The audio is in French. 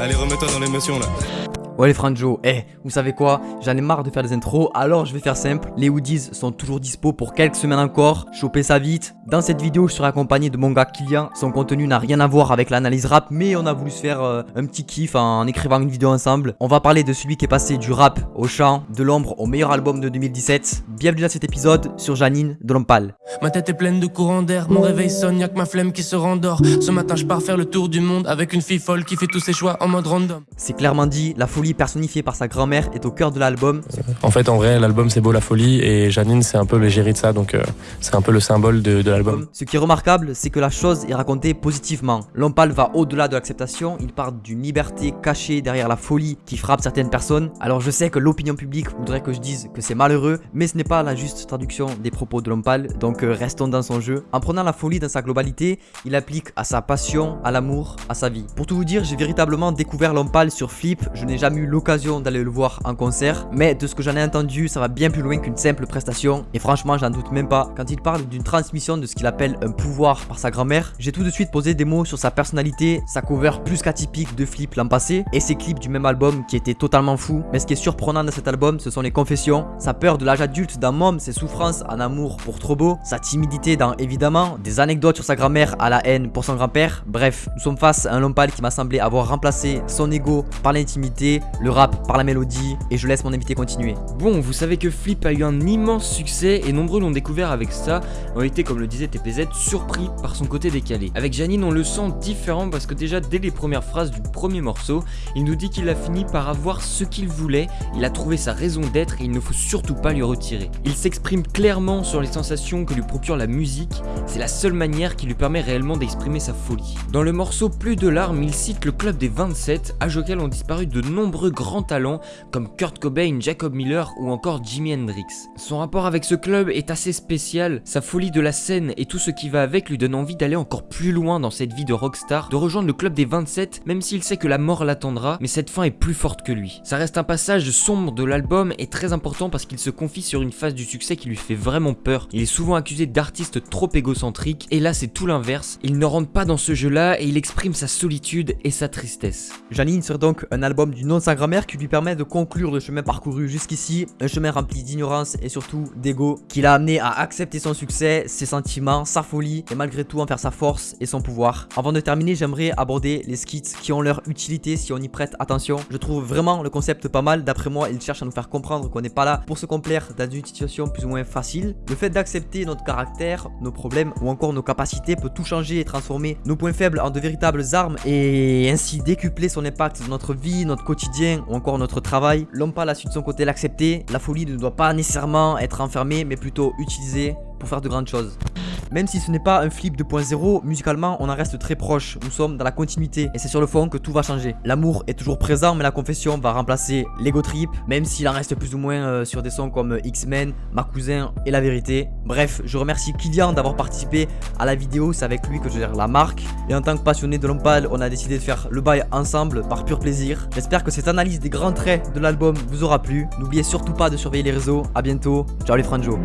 Allez, remets-toi dans l'émotion là. Ouais les Franjo, eh, vous savez quoi? J'en ai marre de faire des intros, alors je vais faire simple. Les hoodies sont toujours dispo pour quelques semaines encore, chopez ça vite. Dans cette vidéo, je serai accompagné de mon gars Kylian. Son contenu n'a rien à voir avec l'analyse rap, mais on a voulu se faire euh, un petit kiff en écrivant une vidéo ensemble. On va parler de celui qui est passé du rap au chant, de l'ombre au meilleur album de 2017. Bienvenue dans cet épisode sur Janine de Lompal. Ma tête est pleine de courants d'air, mon réveil sonne, y'a que ma flemme qui se rendort. Ce matin, je pars faire le tour du monde avec une fille folle qui fait tous ses choix en mode random. C'est clairement dit, la folie personnifiée par sa grand-mère est au cœur de l'album. En fait, en vrai, l'album c'est beau la folie et Janine c'est un peu l'égérie de ça, donc euh, c'est un peu le symbole de, de l'album. Ce qui est remarquable, c'est que la chose est racontée positivement. Lompal va au-delà de l'acceptation, il parle d'une liberté cachée derrière la folie qui frappe certaines personnes. Alors je sais que l'opinion publique voudrait que je dise que c'est malheureux, mais ce n'est pas la juste traduction des propos de Lompal, donc euh, restons dans son jeu. En prenant la folie dans sa globalité, il applique à sa passion, à l'amour, à sa vie. Pour tout vous dire, j'ai véritablement découvert Lompal sur Flip, je n'ai jamais l'occasion d'aller le voir en concert, mais de ce que j'en ai entendu, ça va bien plus loin qu'une simple prestation, et franchement j'en doute même pas. Quand il parle d'une transmission de ce qu'il appelle un pouvoir par sa grand-mère, j'ai tout de suite posé des mots sur sa personnalité, sa cover plus qu'atypique de Flip l'an passé, et ses clips du même album qui étaient totalement fous. Mais ce qui est surprenant dans cet album, ce sont les confessions, sa peur de l'âge adulte d'un môme, ses souffrances en amour pour trop beau, sa timidité dans évidemment, des anecdotes sur sa grand-mère à la haine pour son grand-père, bref, nous sommes face à un Lompal qui m'a semblé avoir remplacé son ego par l'intimité, le rap par la mélodie et je laisse mon invité continuer. Bon, vous savez que Flip a eu un immense succès et nombreux l'ont découvert avec ça, ont été comme le disait TPZ surpris par son côté décalé. Avec Janine on le sent différent parce que déjà dès les premières phrases du premier morceau, il nous dit qu'il a fini par avoir ce qu'il voulait, il a trouvé sa raison d'être et il ne faut surtout pas lui retirer. Il s'exprime clairement sur les sensations que lui procure la musique, c'est la seule manière qui lui permet réellement d'exprimer sa folie. Dans le morceau Plus de larmes, il cite le club des 27, âge auquel ont disparu de nombreux grands talents comme Kurt Cobain, Jacob Miller ou encore Jimi Hendrix. Son rapport avec ce club est assez spécial, sa folie de la scène et tout ce qui va avec lui donne envie d'aller encore plus loin dans cette vie de rockstar, de rejoindre le club des 27 même s'il sait que la mort l'attendra, mais cette fin est plus forte que lui. Ça reste un passage sombre de l'album et très important parce qu'il se confie sur une phase du succès qui lui fait vraiment peur. Il est souvent accusé d'artiste trop égocentrique et là c'est tout l'inverse, il ne rentre pas dans ce jeu là et il exprime sa solitude et sa tristesse. Janine serait donc un album du de sa grand-mère qui lui permet de conclure le chemin parcouru jusqu'ici, un chemin rempli d'ignorance et surtout d'ego, qui l'a amené à accepter son succès, ses sentiments, sa folie et malgré tout en faire sa force et son pouvoir. Avant de terminer, j'aimerais aborder les skits qui ont leur utilité si on y prête attention. Je trouve vraiment le concept pas mal, d'après moi, il cherche à nous faire comprendre qu'on n'est pas là pour se complaire dans une situation plus ou moins facile. Le fait d'accepter notre caractère, nos problèmes ou encore nos capacités peut tout changer et transformer nos points faibles en de véritables armes et ainsi décupler son impact dans notre vie, notre quotidien ou encore notre travail. L'homme pas a su de son côté l'accepter. La folie ne doit pas nécessairement être enfermée mais plutôt utilisée pour faire de grandes choses. Même si ce n'est pas un flip 2.0, musicalement on en reste très proche, nous sommes dans la continuité et c'est sur le fond que tout va changer. L'amour est toujours présent mais la confession va remplacer l'ego trip, même s'il en reste plus ou moins euh, sur des sons comme X-Men, Ma Cousin et La Vérité. Bref, je remercie Kylian d'avoir participé à la vidéo, c'est avec lui que je gère la marque. Et en tant que passionné de Lompal, on a décidé de faire le bail ensemble par pur plaisir. J'espère que cette analyse des grands traits de l'album vous aura plu. N'oubliez surtout pas de surveiller les réseaux, à bientôt, ciao les franjos